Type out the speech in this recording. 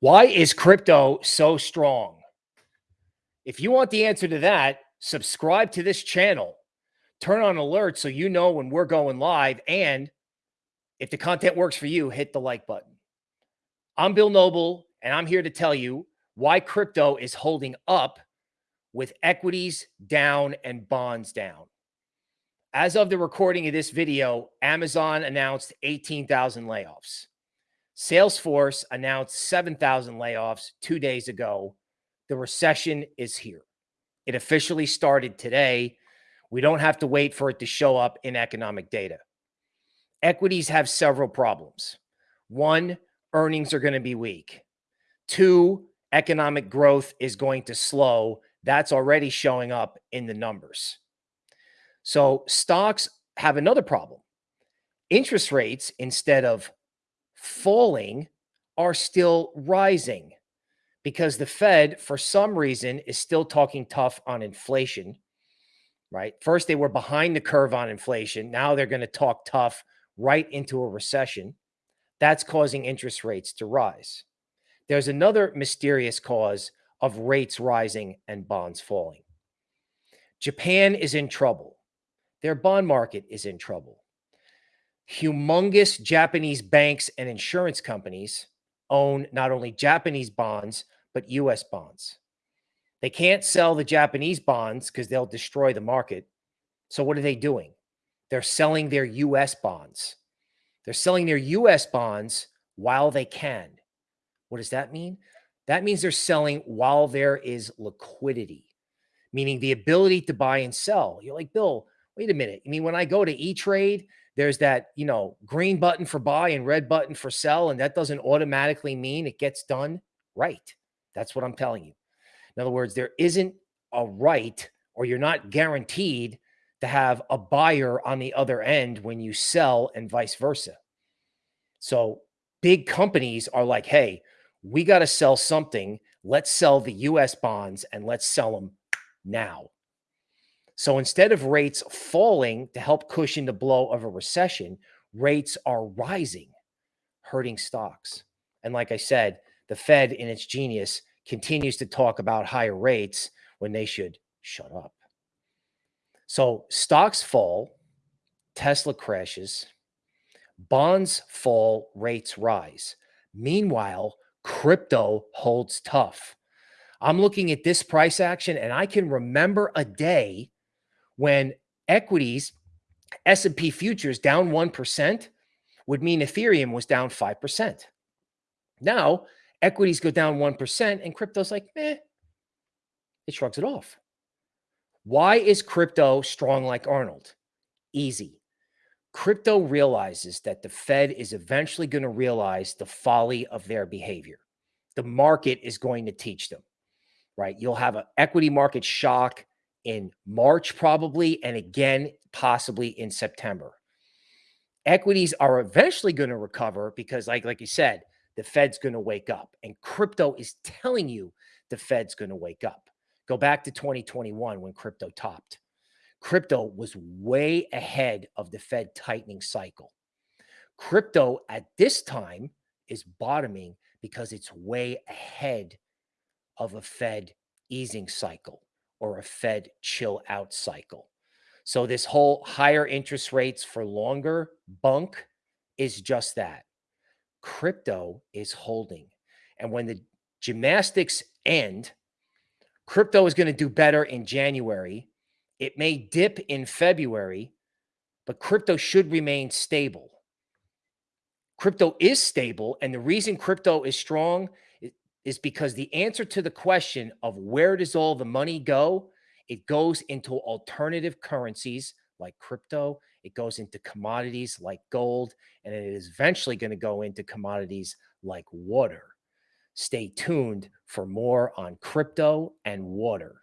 Why is crypto so strong? If you want the answer to that, subscribe to this channel. Turn on alerts so you know when we're going live. And if the content works for you, hit the like button. I'm Bill Noble, and I'm here to tell you why crypto is holding up with equities down and bonds down. As of the recording of this video, Amazon announced 18,000 layoffs. Salesforce announced 7,000 layoffs two days ago. The recession is here. It officially started today. We don't have to wait for it to show up in economic data. Equities have several problems. One, earnings are going to be weak. Two, economic growth is going to slow. That's already showing up in the numbers. So stocks have another problem. Interest rates, instead of falling are still rising because the Fed, for some reason, is still talking tough on inflation, right? First, they were behind the curve on inflation. Now they're going to talk tough right into a recession. That's causing interest rates to rise. There's another mysterious cause of rates rising and bonds falling. Japan is in trouble. Their bond market is in trouble humongous Japanese banks and insurance companies own not only Japanese bonds, but US bonds. They can't sell the Japanese bonds because they'll destroy the market. So, what are they doing? They're selling their US bonds. They're selling their US bonds while they can. What does that mean? That means they're selling while there is liquidity, meaning the ability to buy and sell. You're like, Bill, wait a minute. I mean, when I go to E Trade there's that, you know, green button for buy and red button for sell. And that doesn't automatically mean it gets done right. That's what I'm telling you. In other words, there isn't a right or you're not guaranteed to have a buyer on the other end when you sell and vice versa. So big companies are like, hey, we got to sell something. Let's sell the US bonds and let's sell them now. So instead of rates falling to help cushion the blow of a recession, rates are rising, hurting stocks. And like I said, the Fed, in its genius, continues to talk about higher rates when they should shut up. So stocks fall, Tesla crashes, bonds fall, rates rise. Meanwhile, crypto holds tough. I'm looking at this price action and I can remember a day when equities, S&P futures down 1% would mean Ethereum was down 5%. Now, equities go down 1% and crypto's like, eh, it shrugs it off. Why is crypto strong like Arnold? Easy. Crypto realizes that the Fed is eventually going to realize the folly of their behavior. The market is going to teach them, right? You'll have an equity market shock in March, probably, and again, possibly in September. Equities are eventually going to recover because, like, like you said, the Fed's going to wake up, and crypto is telling you the Fed's going to wake up. Go back to 2021 when crypto topped. Crypto was way ahead of the Fed tightening cycle. Crypto at this time is bottoming because it's way ahead of a Fed easing cycle or a Fed chill out cycle. So this whole higher interest rates for longer bunk is just that. Crypto is holding. And when the gymnastics end, crypto is going to do better in January. It may dip in February, but crypto should remain stable. Crypto is stable. And the reason crypto is strong is because the answer to the question of where does all the money go, it goes into alternative currencies like crypto, it goes into commodities like gold, and it is eventually going to go into commodities like water. Stay tuned for more on crypto and water.